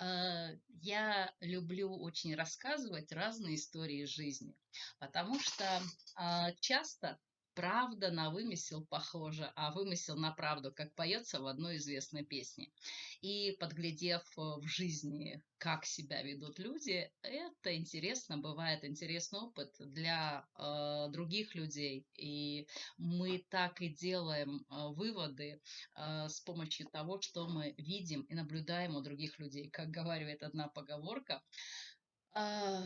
Э, я люблю очень рассказывать разные истории жизни, потому что а, часто правда на вымысел похожа, а вымысел на правду, как поется в одной известной песне. И подглядев э, в жизни, как себя ведут люди, это интересно, бывает интересный опыт для э, других людей. И мы так и делаем э, выводы э, с помощью того, что мы видим и наблюдаем у других людей. Как говорит одна поговорка, э,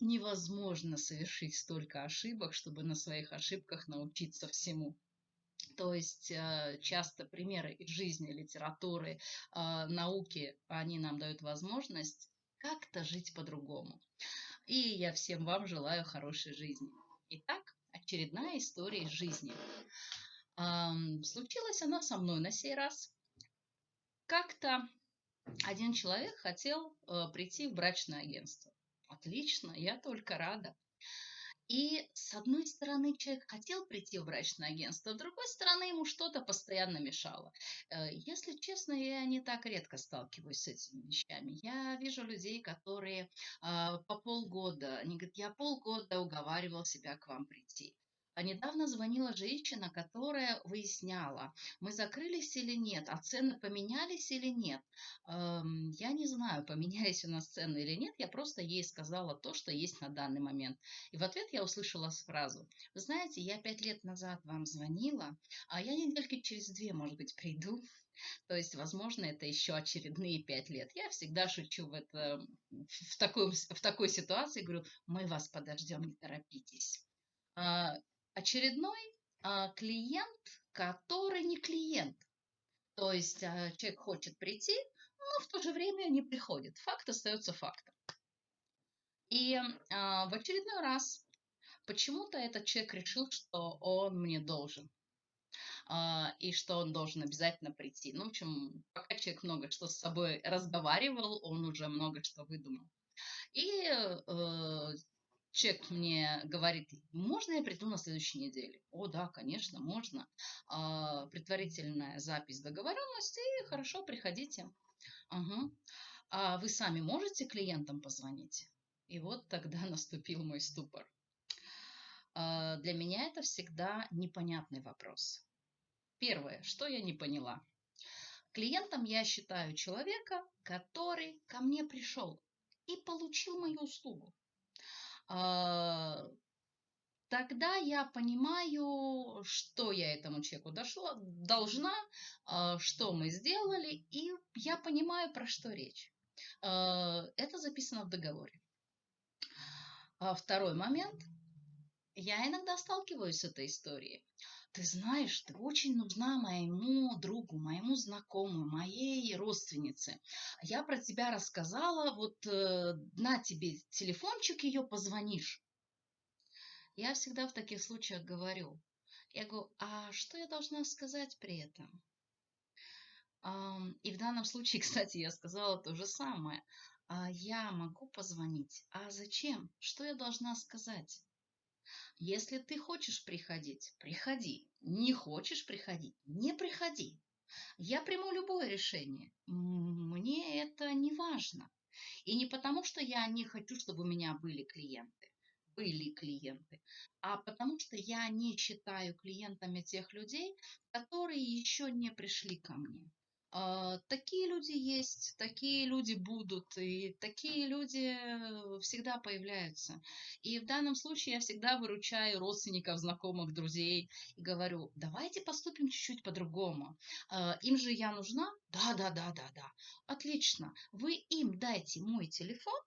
невозможно совершить столько ошибок, чтобы на своих ошибках научиться всему. То есть э, часто примеры из жизни, литературы, э, науки, они нам дают возможность как-то жить по-другому. И я всем вам желаю хорошей жизни. Итак, очередная история из жизни. Случилась она со мной на сей раз. Как-то один человек хотел э, прийти в брачное агентство. Отлично, я только рада. И с одной стороны, человек хотел прийти в брачное агентство, с другой стороны, ему что-то постоянно мешало. Э, если честно, я не так редко сталкиваюсь с этими вещами. Я вижу людей, которые а, по полгода, они говорят, я полгода уговаривал себя к вам прийти. А недавно звонила женщина, которая выясняла, мы закрылись или нет, а цены поменялись или нет. Эм, я не знаю, поменялись у нас цены или нет, я просто ей сказала то, что есть на данный момент. И в ответ я услышала фразу, вы знаете, я пять лет назад вам звонила, а я недельки через две, может быть, приду. То есть, возможно, это еще очередные пять лет. Я всегда шучу в, это, в, такой, в такой ситуации, говорю, мы вас подождем, не торопитесь. Очередной а, клиент, который не клиент. То есть а, человек хочет прийти, но в то же время не приходит. Факт остается фактом. И а, в очередной раз почему-то этот человек решил, что он мне должен. И что он должен обязательно прийти. Ну, в общем, пока человек много что с собой разговаривал, он уже много что выдумал. И э, человек мне говорит, можно я приду на следующей неделе? О, да, конечно, можно. А, предварительная запись договоренности, хорошо, приходите. Угу. А вы сами можете клиентам позвонить? И вот тогда наступил мой ступор. А, для меня это всегда непонятный вопрос. Первое, что я не поняла. Клиентом я считаю человека, который ко мне пришел и получил мою услугу. А, тогда я понимаю, что я этому человеку дошла, должна, а, что мы сделали, и я понимаю, про что речь. А, это записано в договоре. Второй момент. Я иногда сталкиваюсь с этой историей. Ты знаешь, ты очень нужна моему другу, моему знакомому, моей родственнице. Я про тебя рассказала, вот э, на тебе телефончик ее, позвонишь. Я всегда в таких случаях говорю, я говорю, а что я должна сказать при этом? И в данном случае, кстати, я сказала то же самое. А я могу позвонить. А зачем? Что я должна сказать? Если ты хочешь приходить, приходи. Не хочешь приходить, не приходи. Я приму любое решение. Мне это не важно. И не потому, что я не хочу, чтобы у меня были клиенты. Были клиенты. А потому что я не считаю клиентами тех людей, которые еще не пришли ко мне. А, такие люди есть, такие люди будут, и такие люди э, всегда появляются. И в данном случае я всегда выручаю родственников, знакомых, друзей и говорю, давайте поступим чуть-чуть по-другому. А, им же я нужна? Да, да, да, да, да. Отлично. Вы им дайте мой телефон,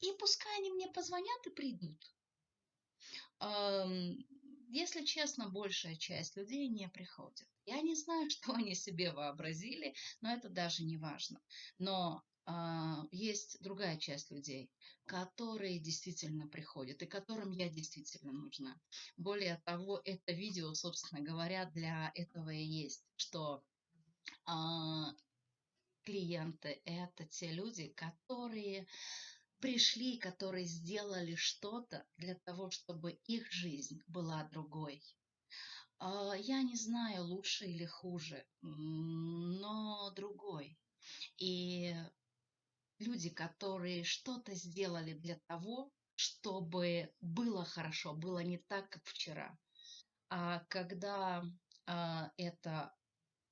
и пускай они мне позвонят и придут. Если честно, большая часть людей не приходит. Я не знаю, что они себе вообразили, но это даже не важно. Но э, есть другая часть людей, которые действительно приходят и которым я действительно нужна. Более того, это видео, собственно говоря, для этого и есть, что э, клиенты это те люди, которые пришли, которые сделали что-то для того, чтобы их жизнь была другой. А, я не знаю, лучше или хуже, но другой. И люди, которые что-то сделали для того, чтобы было хорошо, было не так, как вчера. А когда а, это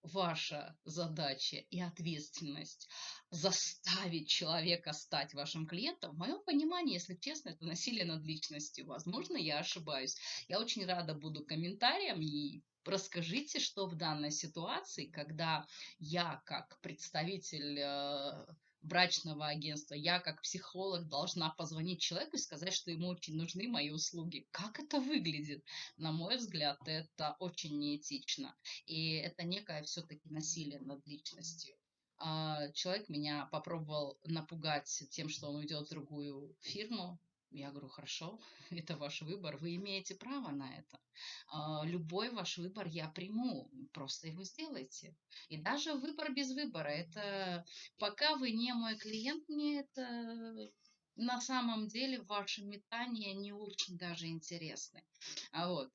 ваша задача и ответственность заставить человека стать вашим клиентом, в моем понимании, если честно, это насилие над личностью. Возможно, я ошибаюсь. Я очень рада буду комментариям и расскажите, что в данной ситуации, когда я как представитель э, брачного агентства, я как психолог должна позвонить человеку и сказать, что ему очень нужны мои услуги. Как это выглядит? На мой взгляд, это очень неэтично. И это некое все-таки насилие над личностью. А, человек меня попробовал напугать тем, что он уйдет в другую фирму, я говорю, хорошо, это ваш выбор, вы имеете право на это. А, любой ваш выбор я приму, просто его сделайте. И даже выбор без выбора, это пока вы не мой клиент, мне это на самом деле ваши метания не очень даже интересны. А вот,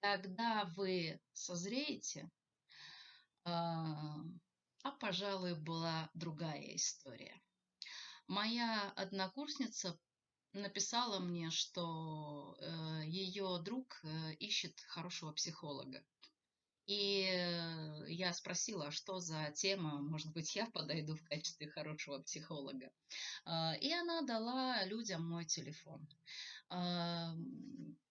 когда вы созреете, а, а пожалуй, была другая история. Моя однокурсница написала мне, что э, ее друг э, ищет хорошего психолога. И э, я спросила, а что за тема, может быть, я подойду в качестве хорошего психолога. И она дала людям мой телефон.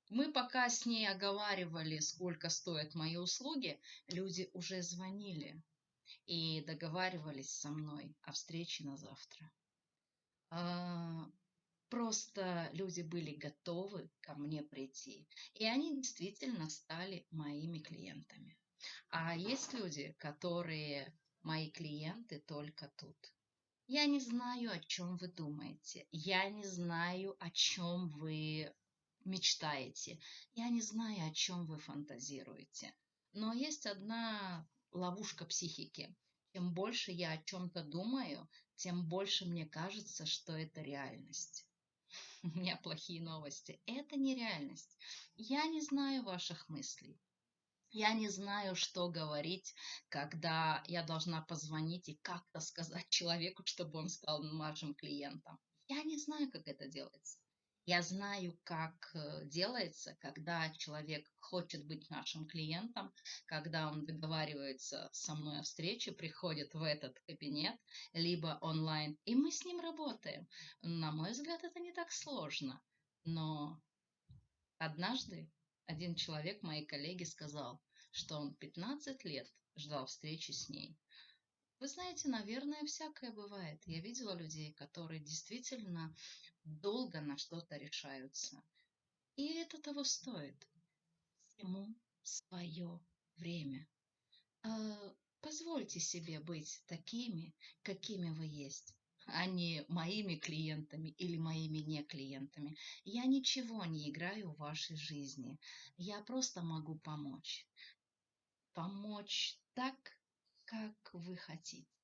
Мы пока с ней оговаривали, сколько стоят мои услуги, люди уже звонили и договаривались со мной о встрече на завтра. Просто люди были готовы ко мне прийти. И они действительно стали моими клиентами. А есть люди, которые мои клиенты только тут. Я не знаю, о чем вы думаете. Я не знаю, о чем вы мечтаете. Я не знаю, о чем вы фантазируете. Но есть одна ловушка психики. Чем больше я о чем-то думаю, тем больше мне кажется, что это реальность. у меня плохие новости. Это нереальность. Я не знаю ваших мыслей. Я не знаю, что говорить, когда я должна позвонить и как-то сказать человеку, чтобы он стал вашим клиентом. Я не знаю, как это делается. Я знаю, как э, делается, когда человек хочет быть нашим клиентом, когда он договаривается со мной о встрече, приходит в этот кабинет, либо онлайн, и мы с ним работаем. На мой взгляд, это не так сложно. Но однажды один человек, моей коллеги, сказал, что он 15 лет ждал встречи с ней. Вы знаете, наверное, всякое бывает. Я видела людей, которые действительно долго на что-то решаются. И это того стоит. Всему свое время. А, позвольте себе быть такими, какими вы есть а не моими клиентами или моими не клиентами. Я ничего не играю в вашей жизни. Я просто могу помочь. Помочь так, как вы хотите.